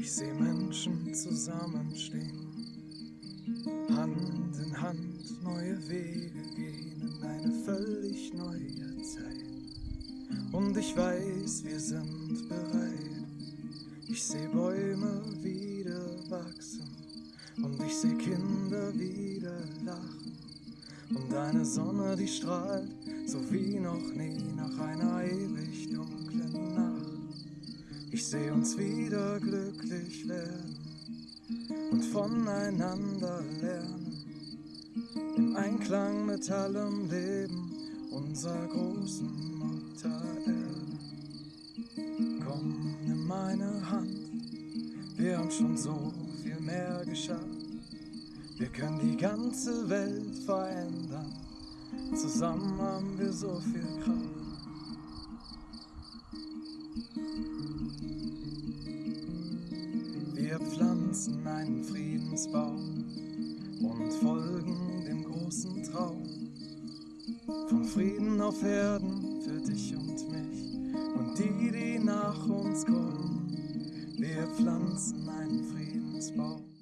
Ich sehe Menschen zusammenstehen, Hand in Hand neue Wege gehen in eine völlig neue Zeit. Und ich weiß, wir sind bereit. Ich sehe Bäume wieder wachsen und ich sehe Kinder wieder lachen. Und eine Sonne, die strahlt, so wie noch nie nach einer ewig dunklen. Ich sehe uns wieder glücklich werden und voneinander lernen. Im Einklang mit allem Leben unserer großen Mutter Erde. Komm, nimm meine Hand, wir haben schon so viel mehr geschafft. Wir können die ganze Welt verändern, zusammen haben wir so viel Kraft. Pflanzen einen Friedensbaum und folgen dem großen Traum von Frieden auf Erden für dich und mich und die, die nach uns kommen. Wir pflanzen einen Friedensbaum.